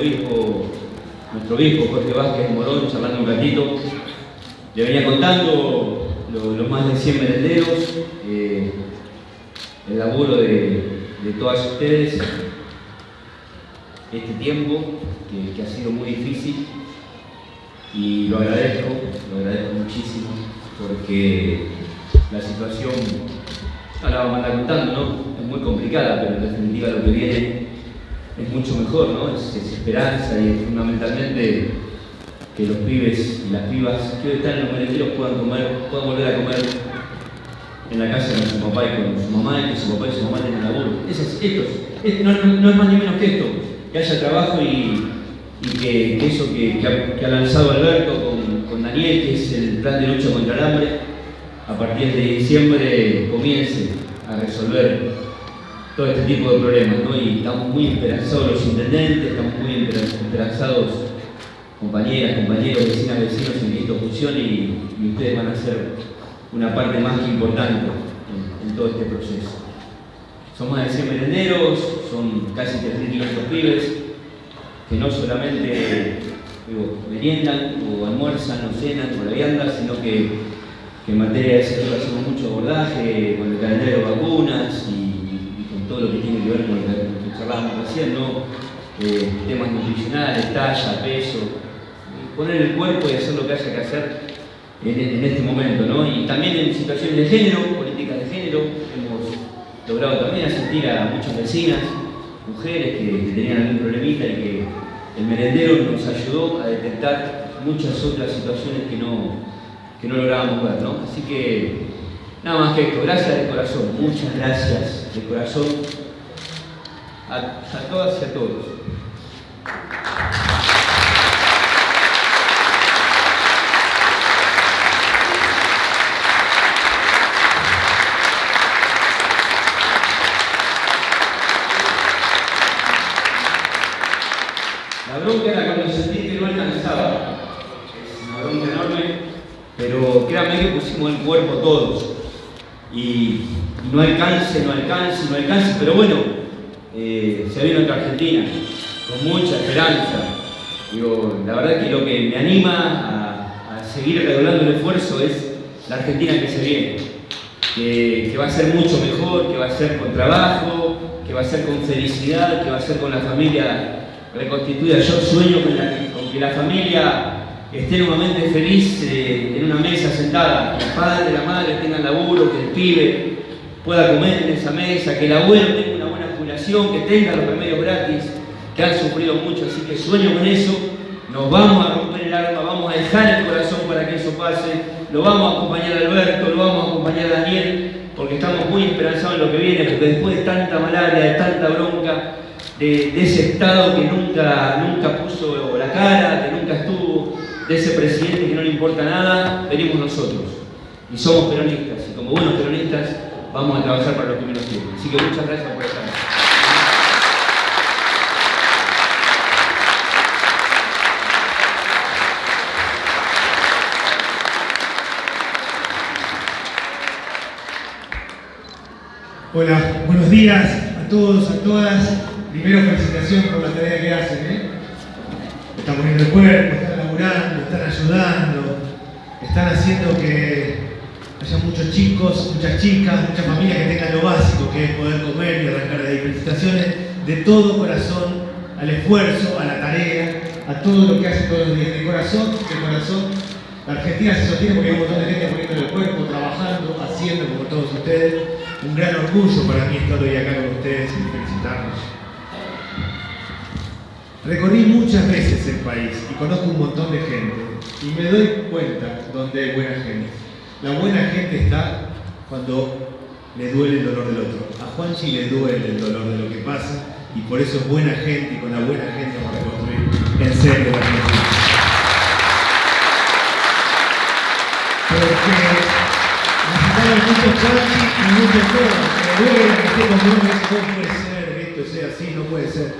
Nuestro obispo Jorge Vázquez Morón, charlando un ratito, le venía contando los más de 100 merenderos, eh, el laburo de, todas ustedes, este tiempo que, ha sido muy difícil y lo agradezco, lo agradezco muchísimo porque la situación, ahora vamos a andar contando, ¿no? Es muy complicada, pero en definitiva lo que viene es mucho mejor, ¿no? Es, esperanza y fundamentalmente que los pibes y las pibas que hoy están en los merenderos puedan comer, puedan volver a comer en la casa con su papá y con su mamá y que su papá y su mamá tengan laburo. Es, esto, no, es más ni menos que esto, que haya trabajo y, que, eso que, ha, lanzado Alberto con, con Daniel, que es el plan de lucha contra el hambre, a partir de diciembre comience a resolver todo este tipo de problemas, ¿no? Y estamos muy esperanzados los intendentes, estamos muy esperanzados compañeras, compañeros, vecinas, vecinos en que esto y, ustedes van a ser una parte más que importante en, todo este proceso. Son más de 100 merenderos, son casi 3.500 pibes que no solamente digo, meriendan o almuerzan o cenan con la vianda, sino que, que en materia de salud hacemos mucho abordaje con el calendario de vacunas y todo lo que tiene que ver con lo que charlábamos recién. Eh, temas nutricionales, talla, peso, poner el cuerpo y hacer lo que haya que hacer en, este momento, ¿no? Y también en situaciones de género, políticas de género, hemos logrado también asistir a muchas vecinas, mujeres que, tenían algún problemita y que el merendero nos ayudó a detectar muchas otras situaciones que no, que no lográbamos ver, ¿no? Así que Nada más que esto, gracias de corazón, muchas gracias de corazón a, todas y a todos. La bronca era cuando sentí que no alcanzaba. Es una bronca enorme, pero créanme que pusimos el cuerpo todos y, no alcance, no alcance, no alcance, pero bueno, eh, se viene otra Argentina con mucha esperanza. Digo, la verdad que lo que me anima a, seguir redoblando el esfuerzo es la Argentina que se viene, que, va a ser mucho mejor, que va a ser con trabajo, que va a ser con felicidad, que va a ser con la familia reconstituida. Yo sueño con, con que la familia esté nuevamente feliz eh, en una mesa sentada, que el padre, la madre tengan laburo, que el pibe pueda comer en esa mesa, que el abuelo tenga una buena jubilación, que tenga los remedios gratis, que han sufrido mucho, así que sueño con eso, nos vamos a romper el alma, vamos a dejar el corazón para que eso pase, lo vamos a acompañar a Alberto, lo vamos a acompañar a Daniel, porque estamos muy esperanzados en lo que viene, después de tanta malaria, de tanta bronca, de, de ese Estado que nunca, nunca puso la cara, que nunca estuvo, de ese presidente que no le importa nada, venimos nosotros. Y somos peronistas, y como buenos peronistas vamos a trabajar para los que menos tienen. Así que muchas gracias por estar. Hola, buenos días a todos, a todas. Primero felicitación por la tarea que hacen. ¿eh? Están poniendo el cuerpo, están ayudando, están haciendo que haya muchos chicos, muchas chicas, muchas familias que tengan lo básico, que es poder comer y arrancar de. Felicitaciones de todo corazón al esfuerzo, a la tarea, a todo lo que hace todos los días. De corazón, de corazón. La Argentina se sostiene porque hay un montón de gente poniendo el cuerpo, trabajando, haciendo como todos ustedes. Un gran orgullo para mí estar hoy acá con ustedes y felicitarlos. Recorrí muchas veces el país y conozco un montón de gente y me doy cuenta donde hay buena gente. La buena gente está cuando le duele el dolor del otro. A Juanchi le duele el dolor de lo que pasa y por eso es buena gente y con la buena gente vamos a reconstruir en serio la Argentina. Porque necesitamos muchos Juanchi y muchos todos. Me duele gente cuando uno dice, no puede ser, esto sea así, no puede ser.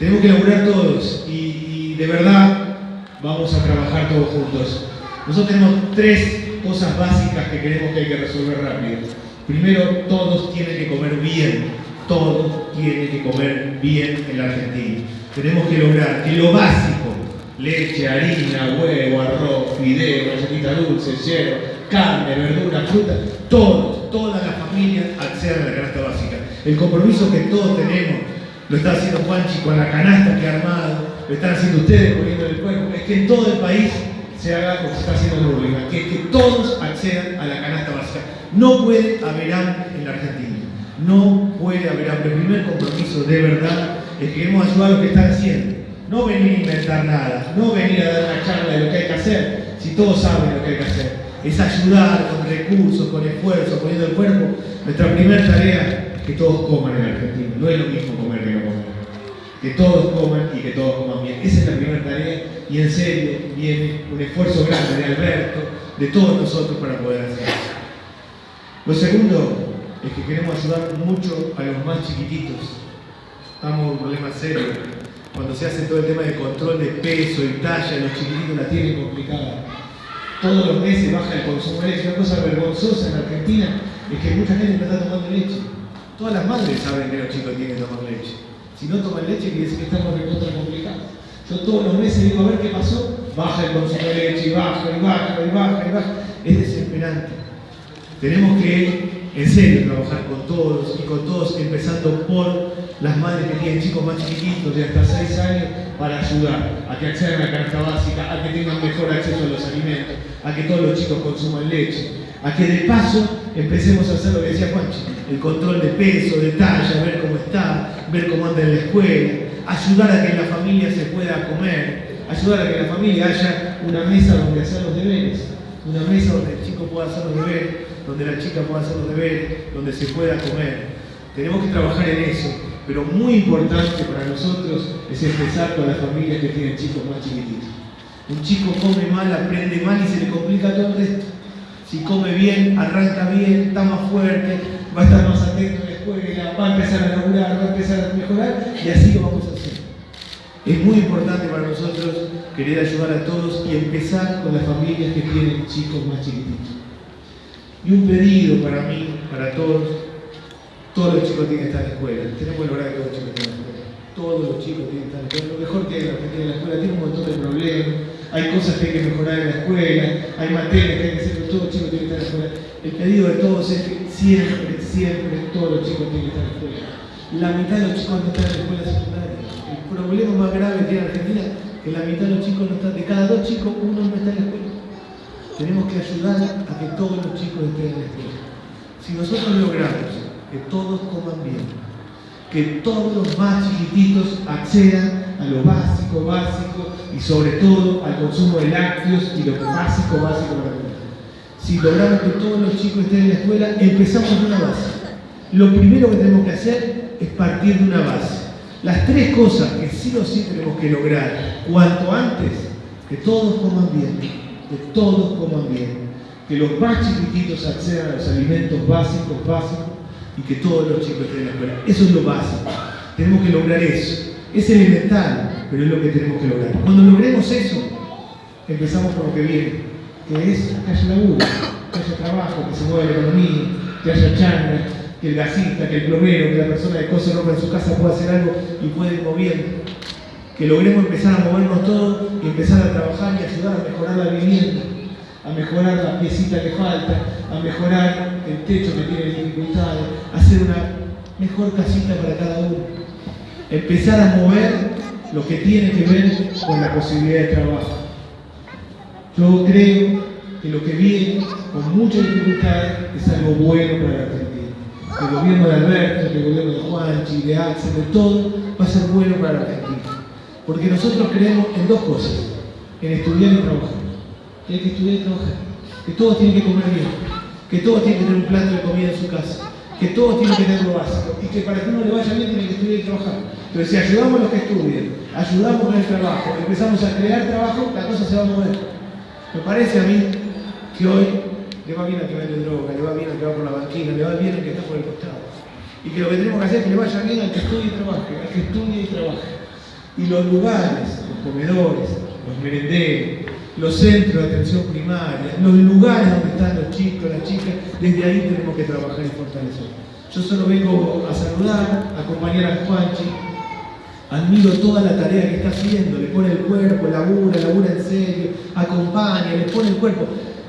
Tenemos que laburar todos y, de verdad vamos a trabajar todos juntos. Nosotros tenemos tres cosas básicas que creemos que hay que resolver rápido. Primero, todos tienen que comer bien. Todos tienen que comer bien en la Argentina. tenemos que lograr que lo básico, leche, harina, huevo, arroz, fideo, galletita dulce, hierro, carne, verdura, fruta, todos, todas las familias accedan a la canasta básica. El compromiso que todos tenemos, lo está haciendo Juanchi con la canasta que ha armado, lo están haciendo ustedes poniendo el cuerpo, es que en todo el país se haga como se está haciendo en Uruguay, que, que todos accedan a la canasta básica. No puede haber hambre en la Argentina. No puede haber hambre. El primer compromiso de verdad es que queremos ayudar a lo que están haciendo. No venir a inventar nada, no venir a dar una charla de lo que hay que hacer, si todos saben lo que hay que hacer. Es ayudar con recursos, con esfuerzo, poniendo el cuerpo. Nuestra primera tarea es que todos coman en Argentina. No es lo mismo comer que todos coman y que todos coman bien. Esa es la primera tarea y en serio viene un esfuerzo grande de Alberto, de todos nosotros para poder hacer eso. Lo segundo es que queremos ayudar mucho a los más chiquititos. Estamos en un problema serio. Cuando se hace todo el tema de control de peso y talla, los chiquititos la tienen complicada. Todos los meses baja el consumo de leche. Una cosa vergonzosa en Argentina es que mucha gente no está tomando leche. Todas las madres saben que los chicos tienen que tomar leche. Si no toman leche, quiere decir que estamos recontra complicados. Yo todos los meses digo a ver qué pasó, baja el consumo de leche y baja y baja y baja y baja. Es desesperante. Tenemos que en serio trabajar con todos y con todos, empezando por las madres que tienen chicos más chiquitos de hasta 6 años para ayudar a que accedan a la canasta básica, a que tengan mejor acceso a los alimentos, a que todos los chicos consuman leche, a que de paso empecemos a hacer lo que decía Juanchi, el control de peso, de talla, ver cómo está, ver cómo anda en la escuela, ayudar a que la familia se pueda comer, ayudar a que la familia haya una mesa donde hacer los deberes, una mesa donde el chico pueda hacer los deberes donde la chica pueda hacer los deberes, donde se pueda comer. Tenemos que trabajar en eso, pero muy importante para nosotros es empezar con las familias que tienen chicos más chiquititos. Un chico come mal, aprende mal y se le complica todo el resto. Si come bien, arranca bien, está más fuerte, va a estar más atento en la escuela, va a empezar a laburar, va a empezar a mejorar y así lo vamos a hacer. Es muy importante para nosotros querer ayudar a todos y empezar con las familias que tienen chicos más chiquititos. Y un pedido para mí, para todos, todos los chicos tienen que estar en la escuela. Tenemos que lograr que todos los chicos estén en la escuela. Todos los chicos tienen que estar en la escuela. Lo mejor que hay Argentina en la escuela tiene un montón de problemas. Hay cosas que hay que mejorar en la escuela, hay materias que hay que hacer, todos los chicos tienen que estar en la escuela. El pedido de todos es que siempre, siempre todos los chicos tienen que estar en la escuela. La mitad de los chicos no están en la escuela secundaria. El problema más grave que tiene Argentina es que la mitad de los chicos no están, de cada dos chicos, uno no está en la escuela. Tenemos que ayudar a que todos los chicos estén en la escuela. Si nosotros logramos que todos coman bien, que todos los más chiquititos accedan a lo básico, básico y sobre todo al consumo de lácteos y lo básico, básico para comer. Si logramos que todos los chicos estén en la escuela, empezamos de una base. Lo primero que tenemos que hacer es partir de una base. Las tres cosas que sí o sí tenemos que lograr cuanto antes, que todos coman bien, que todos coman bien, que los más chiquititos accedan a los alimentos básicos, básicos, y que todos los chicos estén en la escuela. Eso es lo básico. Tenemos que lograr eso. Es elemental, pero es lo que tenemos que lograr. Cuando logremos eso, empezamos por lo que viene, que es que haya laburo, que haya trabajo, que se mueva la economía, que haya changa, que el gasista, que el plomero, que la persona de cose ropa en su casa pueda hacer algo y pueda ir moviendo que logremos empezar a movernos todos y empezar a trabajar y ayudar a mejorar la vivienda, a mejorar la piecita que falta, a mejorar el techo que tiene dificultades, hacer una mejor casita para cada uno. Empezar a mover lo que tiene que ver con la posibilidad de trabajo. Yo creo que lo que viene con muchas dificultades es algo bueno para la Argentina. El gobierno de Alberto, el gobierno de Juanchi, de Axel, de todo, va a ser bueno para la Argentina. Porque nosotros creemos en dos cosas, en estudiar y trabajar. Que hay que estudiar y trabajar. Que todos tienen que comer bien. Que todos tienen que tener un plato de comida en su casa. Que todos tienen que tener lo básico. Y que para que uno le vaya bien tienen que estudiar y trabajar. Pero si ayudamos a los que estudien, ayudamos con el trabajo, empezamos a crear trabajo, la cosa se va a mover. Me parece a mí que hoy le va bien al que vende droga, le va bien al que va por la banquina, le va bien al que está por el costado. Y que lo que tenemos que hacer es que le vaya bien al que estudie y trabaje, al que estudie y trabaje y los lugares, los comedores, los merenderos, los centros de atención primaria, los lugares donde están los chicos, las chicas, desde ahí tenemos que trabajar y fortalecer. Yo solo vengo a saludar, a acompañar a Juanchi Admiro toda la tarea que está haciendo, le pone el cuerpo, labura, labura en serio, acompaña, le pone el cuerpo.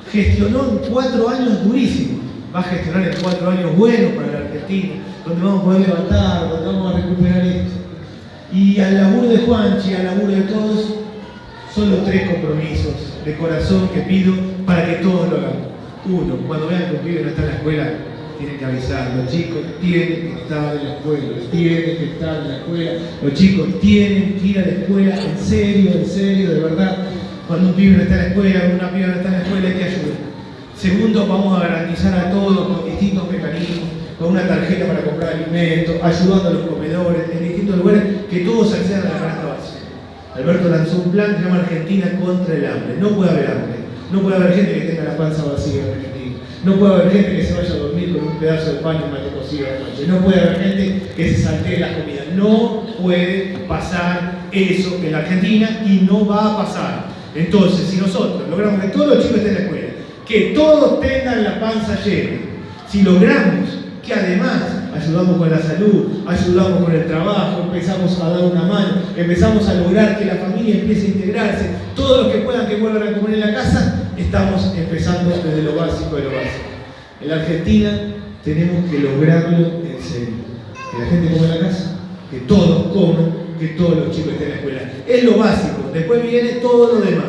Gestionó en cuatro años durísimos. Va a gestionar en cuatro años buenos para la Argentina, donde vamos a poder levantar, donde vamos a recuperar esto. Y al laburo de Juanchi, al laburo de todos, son los tres compromisos de corazón que pido para que todos lo hagamos. Uno, cuando vean que un pibe no está en la escuela, tienen que avisar, los chicos tienen que estar en la escuela, tienen que estar en la escuela, los chicos tienen que ir a la escuela, en serio, en serio, de verdad. Cuando un pibe no está en la escuela, una piba no está en la escuela, hay que ayudar. Segundo, vamos a garantizar a todos con distintos mecanismos, con una tarjeta para comprar alimentos, ayudando a los comedores, en distintos lugares, que todos accedan a la canasta básica. Alberto lanzó un plan que se llama Argentina contra el hambre. No puede haber hambre, no puede haber gente que tenga la panza vacía en Argentina, no puede haber gente que se vaya a dormir con un pedazo de pan y un mate cocido de noche, no puede haber gente que se saltee las comidas. No puede pasar eso en la Argentina y no va a pasar. Entonces, si nosotros logramos que todos los chicos estén en la escuela, que todos tengan la panza llena. Si logramos que además ayudamos con la salud, ayudamos con el trabajo, empezamos a dar una mano, empezamos a lograr que la familia empiece a integrarse, todos los que puedan que vuelvan a comer en la casa, estamos empezando desde lo básico de lo básico. En la Argentina tenemos que lograrlo en serio. Que la gente coma en la casa, que todos coman, que todos los chicos estén en la escuela. Es lo básico, después viene todo lo demás.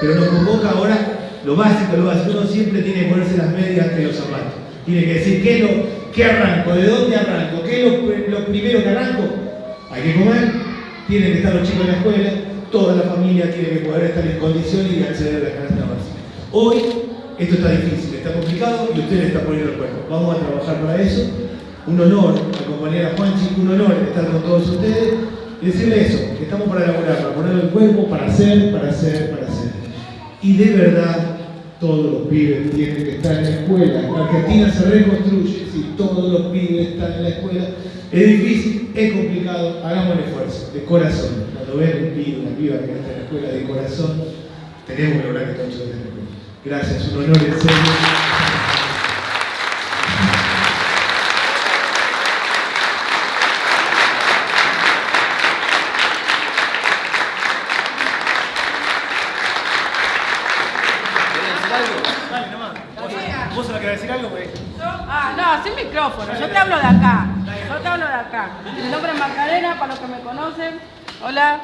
Pero nos convoca ahora lo básico, lo básico. Uno siempre tiene que ponerse las medias que los zapatos. Tiene que decir, ¿qué, lo, qué arranco? ¿De dónde arranco? ¿Qué es lo, primero que arranco? Hay que comer, tienen que estar los chicos en la escuela, toda la familia tiene que poder estar en condiciones y acceder a la canasta básica. Hoy esto está difícil, está complicado y usted le está poniendo el cuerpo. Vamos a trabajar para eso. Un honor acompañar a Juanchi, un honor estar con todos ustedes y decirle eso, que estamos para elaborar, para poner el cuerpo, para hacer, para hacer, para hacer. Y de verdad, todos los pibes tienen que estar en la escuela. La Argentina se reconstruye si todos los pibes están en la escuela. Es difícil, es complicado, hagamos el esfuerzo, de corazón. Cuando ven un pibe, una piba que está en la escuela de corazón, tenemos que lograr que todos estén en la escuela. Gracias, un honor en serio. yo te hablo de acá. Yo te hablo de acá. Mi nombre es Macarena, para los que me conocen. Hola.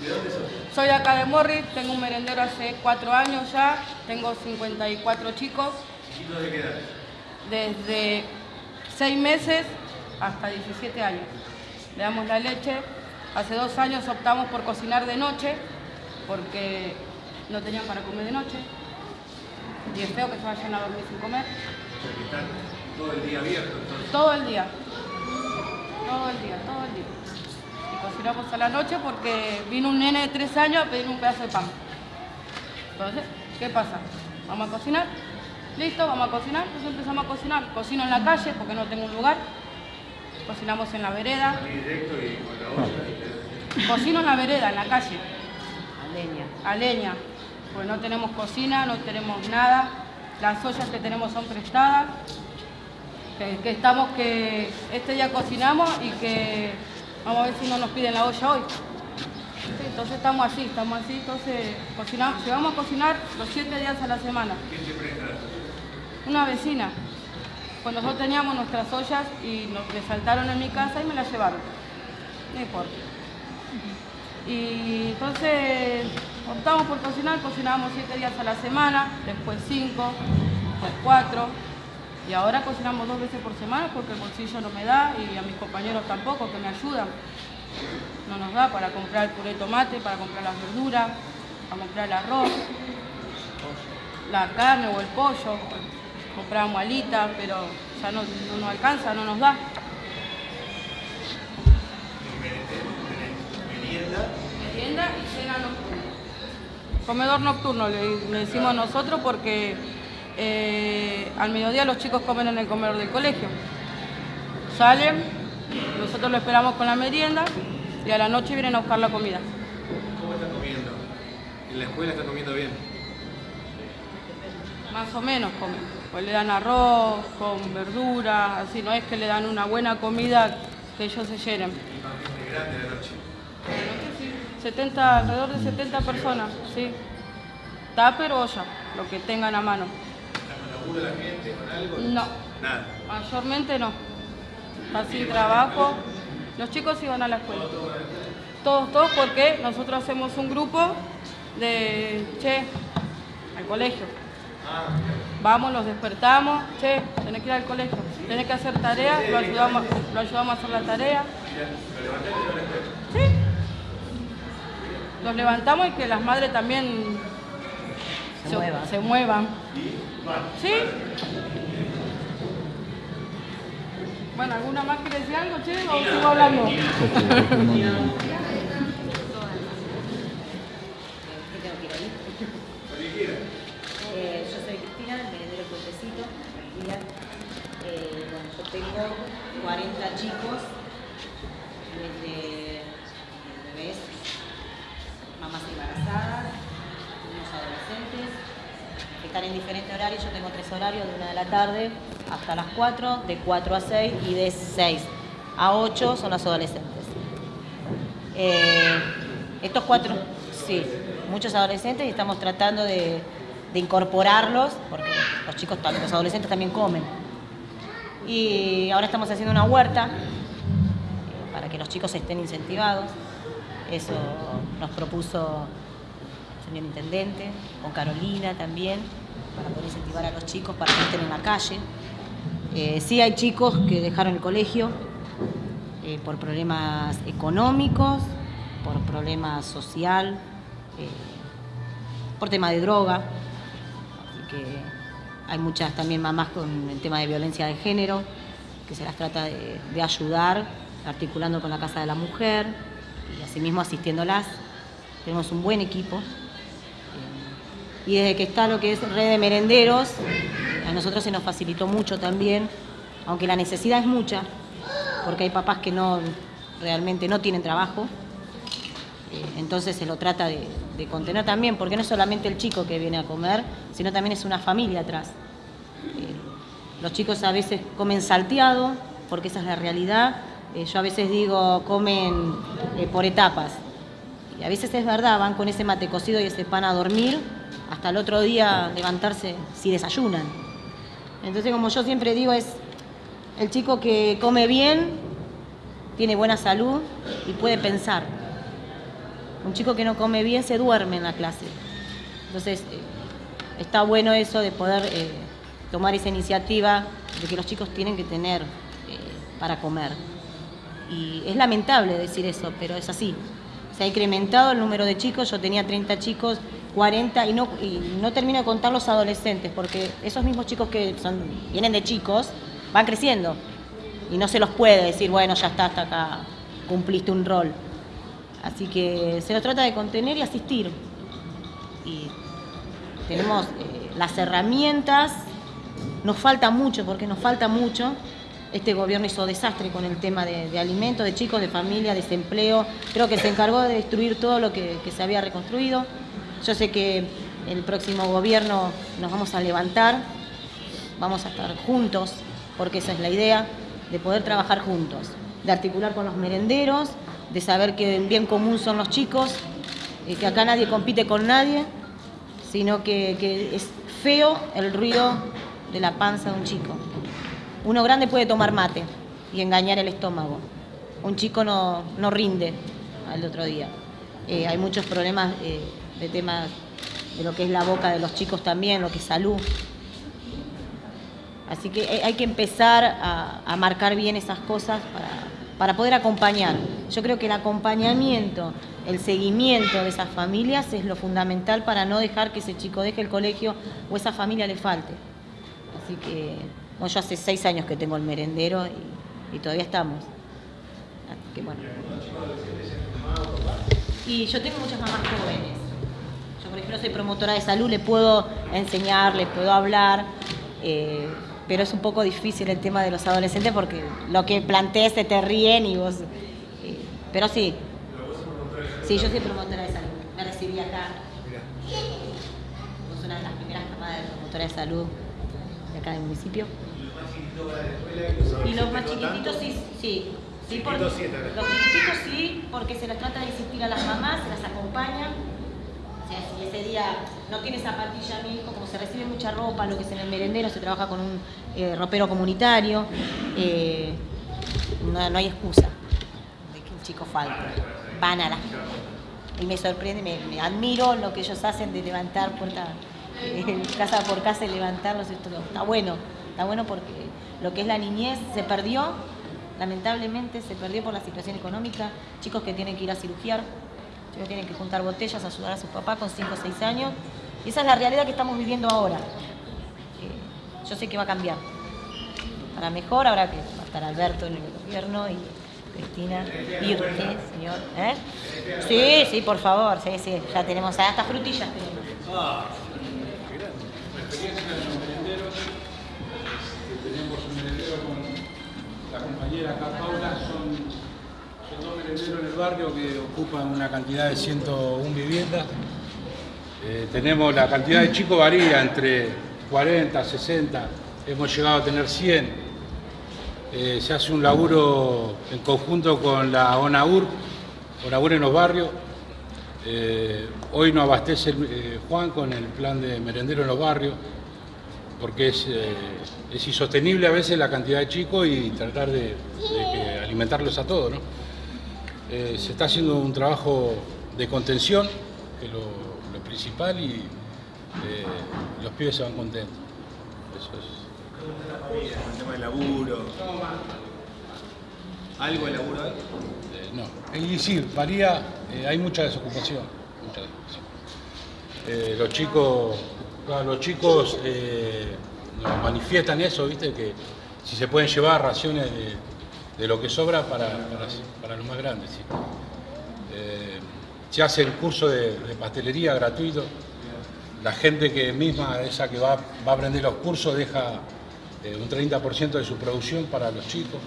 ¿De dónde sos? Soy acá de Morris, tengo un merendero hace cuatro años ya, tengo 54 chicos. ¿Y de qué edad? Desde seis meses hasta 17 años. Le damos la leche. Hace dos años optamos por cocinar de noche, porque no tenían para comer de noche. Y es feo que se vayan a dormir sin comer. Todo el día abierto, Todo el día. Todo el día, todo el día. Cocinamos a la noche porque vino un nene de tres años a pedir un pedazo de pan. Entonces, ¿qué pasa? Vamos a cocinar. Listo, vamos a cocinar. Entonces empezamos a cocinar. Cocino en la calle porque no tengo un lugar. Cocinamos en la vereda. Cocino en la vereda, en la calle. A leña. A leña. Pues no tenemos cocina, no tenemos nada. Las ollas que tenemos son prestadas que, estamos que este día cocinamos y que vamos a ver si no nos piden la olla hoy. entonces estamos así, estamos así, entonces cocinamos, llevamos a cocinar los siete días a la semana. ¿Quién te presta? Una vecina. Pues nosotros teníamos nuestras ollas y nos saltaron en mi casa y me las llevaron. No importa. Y entonces optamos por cocinar, cocinábamos siete días a la semana, después cinco, después cuatro, y ahora cocinamos dos veces por semana porque el bolsillo no me da y a mis compañeros tampoco, que me ayudan. No nos da para comprar el puré de tomate, para comprar las verduras, para comprar el arroz, la carne o el pollo. Compramos alita, pero ya no, nos alcanza, no nos da. Merienda y cena nocturna. Comedor nocturno le decimos nosotros porque eh, al mediodía los chicos comen en el comedor del colegio. Salen, nosotros lo esperamos con la merienda y a la noche vienen a buscar la comida. ¿Cómo están comiendo? ¿En la escuela están comiendo bien? Más o menos comen. Pues le dan arroz con verduras, así no es que le dan una buena comida que ellos se llenen. ¿Y grande la noche? 70, alrededor de 70 personas, sí. Tupper o olla, lo que tengan a mano. ¿La gente con algo? No. Nada. Mayormente no. Está sin trabajo. Los chicos iban a la escuela. Todos, todos, porque nosotros hacemos un grupo de, che, al colegio. Vamos, los despertamos, che, tenés que ir al colegio, tenés que hacer tarea, lo ayudamos, lo ayudamos a hacer la tarea. Sí. Los levantamos y que las madres también Se muevan. se muevan. ¿Sí? Bueno, ¿alguna más quiere decir algo, che? ¿O sigo hablando? ¿Qué tengo que ir ahí? Eh, yo soy Cristina, el merendero Puentecito. Mira, eh, bueno, yo tengo 40 chicos, desde bebés, mamás embarazadas, niños adolescentes, que están en diferentes horarios. Horarios, de una de la tarde hasta las 4, de 4 a 6 y de 6 a 8 son los adolescentes. Eh, estos cuatro, sí, muchos adolescentes y estamos tratando de, incorporarlos, porque los chicos, los adolescentes también comen. Y ahora estamos haciendo una huerta eh, para que los chicos estén incentivados. Eso nos propuso el señor intendente, con Carolina también, para poder incentivar a los chicos para que estén en la calle. Eh, sí hay chicos que dejaron el colegio eh, por problemas económicos, por problemas social, eh, por tema de droga. Así que hay muchas también mamás con el tema de violencia de género, que se las trata de, de ayudar, articulando con la Casa de la Mujer y asimismo asistiéndolas. Tenemos un buen equipo. Y desde que está lo que es red de merenderos, a nosotros se nos facilitó mucho también, aunque la necesidad es mucha, porque hay papás que no realmente no tienen trabajo. Eh, Entonces se lo trata de, de contener también, porque no es solamente el chico que viene a comer, sino también es una familia atrás. Eh, Los chicos a veces comen salteado, porque esa es la realidad. Eh, Yo a veces digo, comen por etapas. A veces es verdad, van con ese mate cocido y ese pan a dormir, hasta el otro día levantarse si desayunan. Entonces, como yo siempre digo, es el chico que come bien, tiene buena salud y puede pensar. Un chico que no come bien se duerme en la clase. Entonces, eh, está bueno eso de poder eh, tomar esa iniciativa de que los chicos tienen que tener eh, para comer. Y es lamentable decir eso, pero es así. Se ha incrementado el número de chicos, yo tenía 30 chicos, 40, y no, y no termino de contar los adolescentes, porque esos mismos chicos que son, vienen de chicos van creciendo. Y no se los puede decir, bueno, ya está, hasta acá, cumpliste un rol. Así que se lo trata de contener y asistir. Y tenemos eh, las herramientas, nos falta mucho, porque nos falta mucho. Este gobierno hizo desastre con el tema de, alimentos, de chicos, de familia, desempleo. Creo que se encargó de destruir todo lo que se había reconstruido. Yo sé que el próximo gobierno nos vamos a levantar, vamos a estar juntos, porque esa es la idea, de poder trabajar juntos, de articular con los merenderos, de saber que el bien común son los chicos, que acá nadie compite con nadie, sino que, que es feo el ruido de la panza de un chico. Uno grande puede tomar mate y engañar el estómago. Un chico no, no rinde al otro día. Eh, hay muchos problemas eh, de temas de lo que es la boca de los chicos también, lo que es salud. Así que hay- hay que empezar a, a marcar bien esas cosas para, para poder acompañar. Yo creo que el acompañamiento, el seguimiento de esas familias es lo fundamental para no dejar que ese chico deje el colegio o esa familia le falte. Así que bueno, yo hace seis años que tengo el merendero y, y todavía estamos. Así que bueno. Y yo tengo muchas mamás jóvenes. Yo, por ejemplo, soy promotora de salud, le puedo enseñar, le puedo hablar, eh, pero es un poco difícil el tema de los adolescentes porque lo que plantees se te ríen y vos... eh, pero sí. Sí, yo soy promotora de salud. Me recibí acá. Sos una de las primeras camadas de promotora de salud de acá del municipio. Y los más chiquititos sí, sí, Sí, porque, los chiquititos sí, porque se les trata de insistir a las mamás, se las acompaña. Si ese día no tiene zapatilla mi como se recibe mucha ropa, lo que es en el merendero, se trabaja con un eh, ropero comunitario, eh, no, no, hay excusa de que un chico falte. Van a la y me sorprende, me, admiro lo que ellos hacen de levantar puerta, eh, casa por casa y levantarlos. Esto, está bueno, está bueno porque lo que es la niñez se perdió, lamentablemente se perdió por la situación económica, chicos que tienen que ir a cirugiar, tienen que juntar botellas, ayudar a su papá con 5 o 6 años. Y esa es la realidad que estamos viviendo ahora. Eh, yo sé que va a cambiar. Para mejor, ahora que va a estar Alberto en el gobierno y Cristina. ¿Y usted, señor? ¿Eh? Sí, sí, por favor, sí, sí. Ya tenemos hasta frutillas. Ah, tenemos la compañera acá, Paula, en el barrio que ocupan una cantidad de 101 viviendas. Eh, tenemos la cantidad de chicos varía entre 40, 60, hemos llegado a tener 100 eh, se hace un laburo en conjunto con la ONAUR, ONAUR en los barrios. Eh, hoy nos abastece Juan con el plan de merendero en los barrios, porque es, insostenible a veces la cantidad de chicos y tratar de, alimentarlos a todos. Se está haciendo un trabajo de contención, que es lo, principal, y los pibes se van contentos. Eso es el tema del laburo. ¿Algo de laburo? Eh, no, es decir, varía, eh, hay mucha desocupación. Eh, los chicos, los chicos nos manifiestan eso, viste, que si se pueden llevar raciones de, lo que sobra para, para, los más grandes. se hace el curso de, pastelería gratuito. La gente que misma, esa que va, va a aprender los cursos, deja eh, un 30% de su producción para los chicos,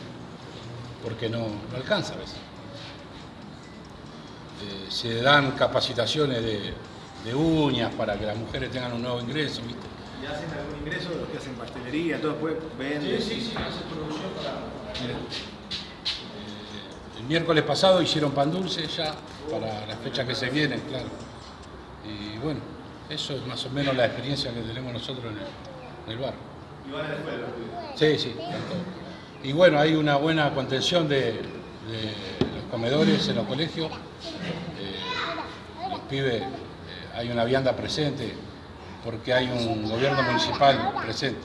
porque no, alcanza a veces. Eh, se dan capacitaciones de, uñas para que las mujeres tengan un nuevo ingreso. ¿viste? ¿Y hacen algún ingreso los que hacen pastelería? ¿Todo después venden? Sí, sí, sí, hacen producción para... Eh, el miércoles pasado hicieron pan dulce ya, para las fechas que se vienen, claro. Y bueno, eso es más o menos la experiencia que tenemos nosotros en el, en el barrio. ¿Y van a la escuela Sí, sí. Y bueno, hay una buena contención de, los comedores en los colegios. Eh, los pibes, eh, hay una vianda presente porque hay un gobierno municipal presente.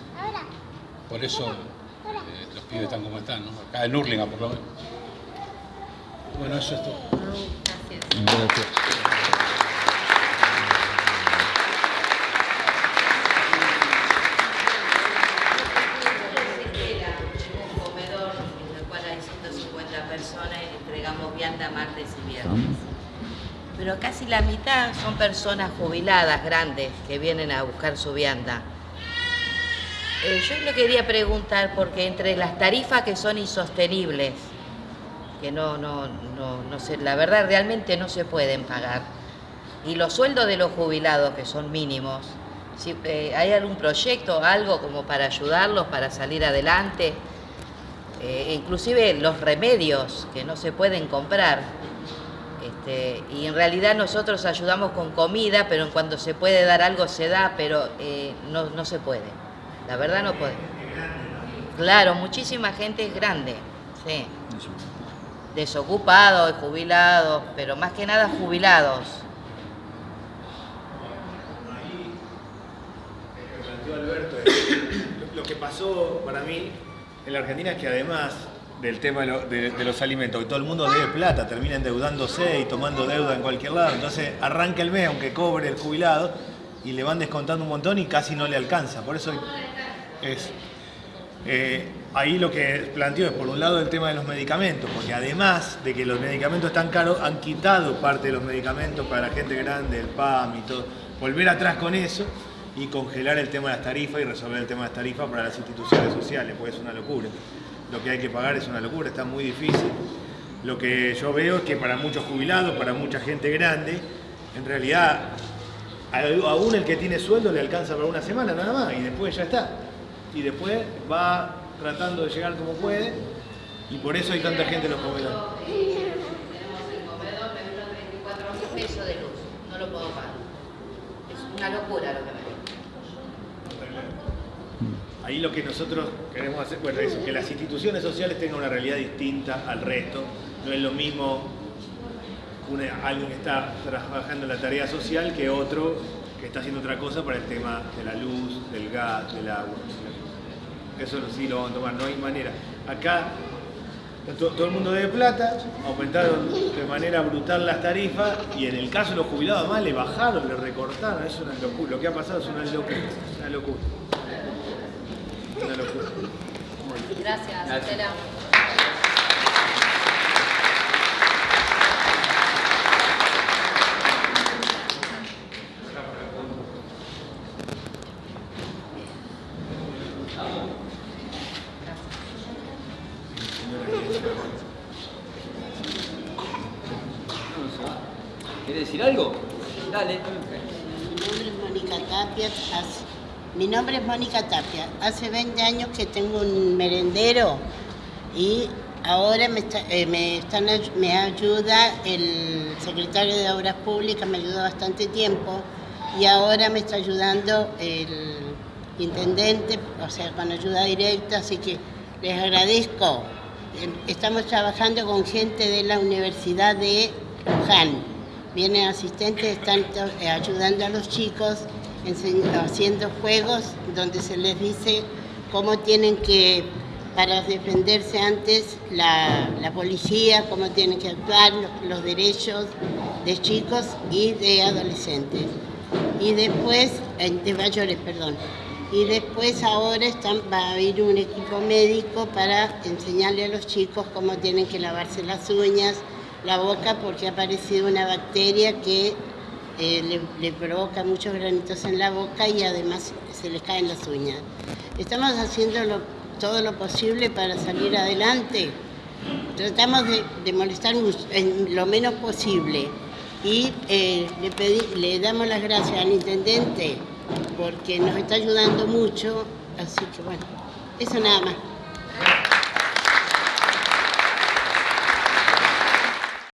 Por eso eh, los pibes están como están, ¿no? Acá en Urlinga por lo menos. Bueno, eso es todo. Gracias. pero casi la mitad son personas jubiladas grandes que vienen a buscar su vianda. Eh, yo le quería preguntar, porque entre las tarifas que son insostenibles, que no, no, no, no sé, la verdad realmente no se pueden pagar, y los sueldos de los jubilados que son mínimos, si eh, hay algún proyecto, algo como para ayudarlos, para salir adelante, eh, inclusive los remedios que no se pueden comprar, este, y en realidad nosotros ayudamos con comida, pero en cuanto se puede dar algo se da, pero eh, no, se puede. La verdad no puede. Claro, muchísima gente es grande, sí. Desocupados, jubilados, pero más que nada jubilados. Alberto, lo que pasó para mí en la Argentina es que además del tema de, los alimentos, que todo el mundo debe plata, termina endeudándose y tomando deuda en cualquier lado. Entonces arranca el mes, aunque cobre el jubilado, y le van descontando un montón y casi no le alcanza. Por eso es... Eh, ahí lo que planteo es por un lado el tema de los medicamentos, porque además de que los medicamentos están caros, han quitado parte de los medicamentos para la gente grande, el PAM y todo. Volver atrás con eso y congelar el tema de las tarifas y resolver el tema de las tarifas para las instituciones sociales, pues es una locura lo que hay que pagar es una locura, está muy difícil. Lo que yo veo es que para muchos jubilados, para mucha gente grande, en realidad aún el que tiene sueldo le alcanza para una semana nada más y después ya está. Y después va tratando de llegar como puede Y por eso hay tanta gente en los comedores. Tenemos el comedor, me dura 34 mil pesos de luz. No lo puedo pagar. Es una locura lo que me Ahí lo que nosotros queremos hacer, bueno, es que las instituciones sociales tengan una realidad distinta al resto. No es lo mismo una- alguien que está trabajando en la tarea social que otro que está haciendo otra cosa para el tema de la luz, del gas, del agua. Eso sí lo vamos a tomar, no hay manera. Acá to- todo el mundo debe plata, aumentaron de manera brutal las tarifas y en el caso de los jubilados además le bajaron, le recortaron, es una locura. Lo que ha pasado es una locura, una locura. Una locura. Gracias, Gracias. Decir algo? Dale. Mi nombre es Mónica Tapia. hace- mi nombre es Mónica Tapia. Hace 20 años que tengo un merendero y ahora me, está- eh, me están me ayuda el secretario de Obras Públicas, me ayudó bastante tiempo y ahora me está ayudando el intendente, o sea, con ayuda directa, así que les agradezco. Eh, Estamos trabajando con gente de la Universidad de Luján. Vienen asistentes, están eh, ayudando a los chicos, haciendo juegos donde se les dice cómo tienen que, para defenderse antes, la, la policía, cómo tienen que actuar, los, derechos de chicos y de adolescentes. Y después, de mayores, perdón. Y después ahora están, va a haber un equipo médico para enseñarle a los chicos cómo tienen que lavarse las uñas, la boca, porque ha aparecido una bacteria que eh, le, provoca muchos granitos en la boca y además se les caen las uñas. Estamos haciendo todo lo posible para salir adelante. Tratamos de, de molestar lo menos posible y eh, le, pedí- le damos las gracias al intendente porque nos está ayudando mucho, así que bueno, eso nada más.